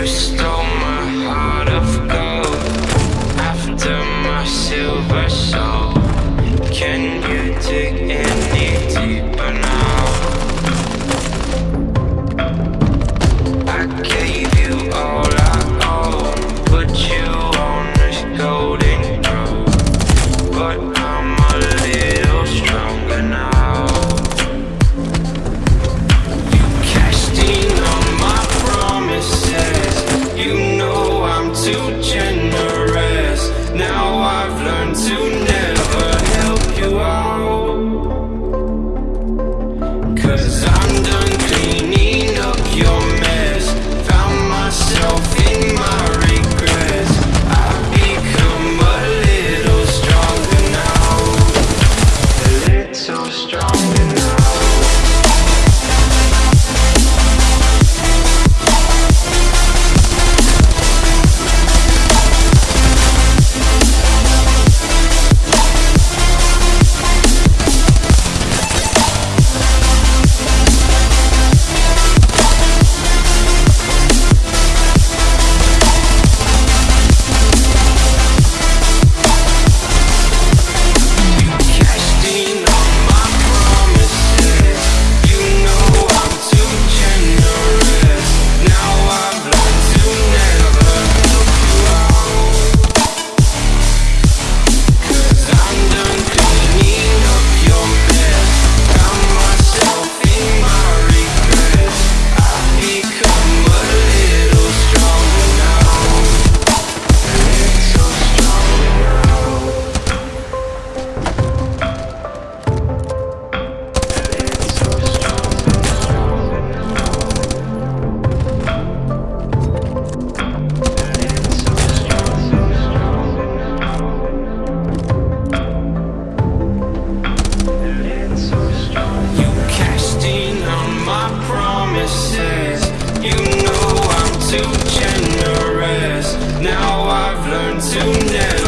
You stole. Now I've learned to never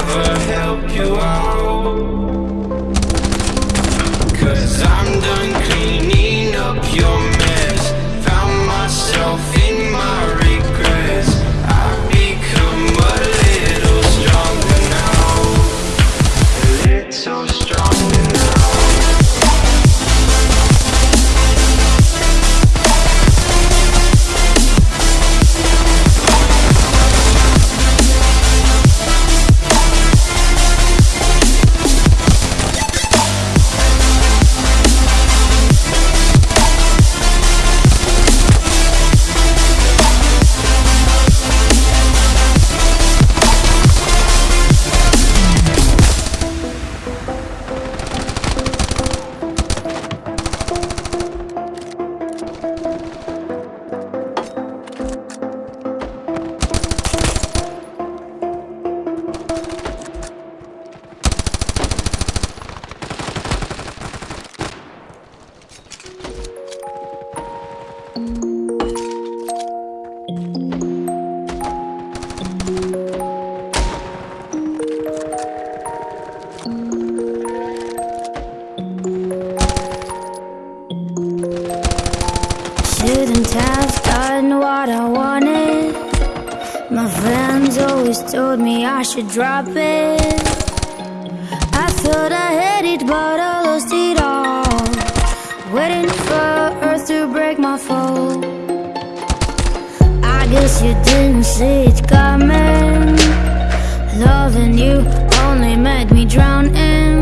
have done what I wanted. My friends always told me I should drop it. I thought I had it but I lost it all. Waiting for earth to break my fall. I guess you didn't see it coming. Loving you only made me drown in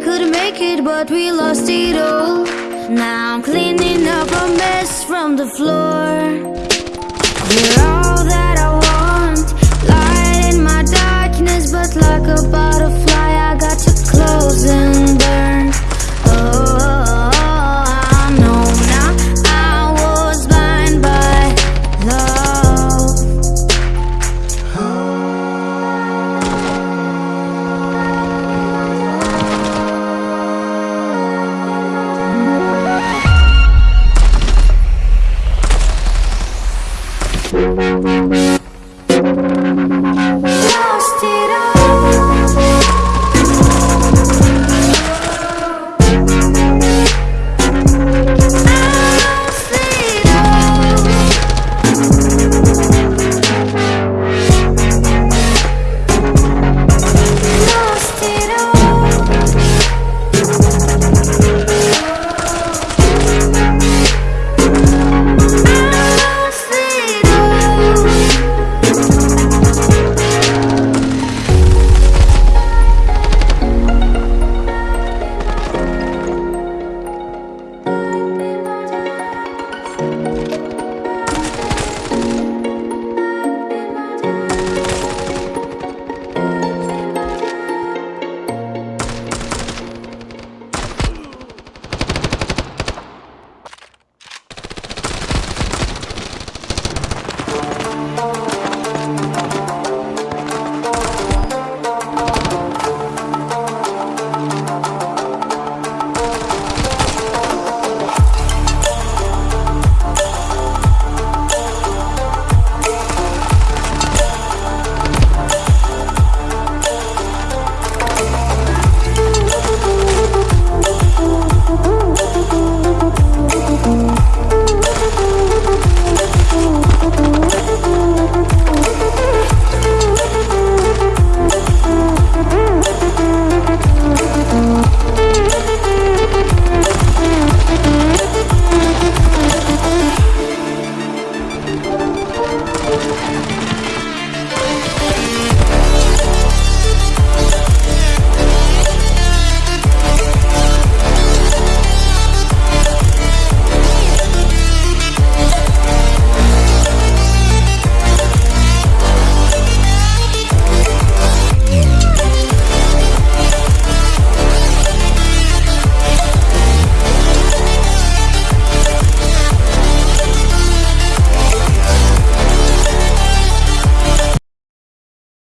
could make it, but we lost it all. Now I'm cleaning up a mess from the floor. You're all that I want. Light in my darkness, but like a butterfly I got too close and burn.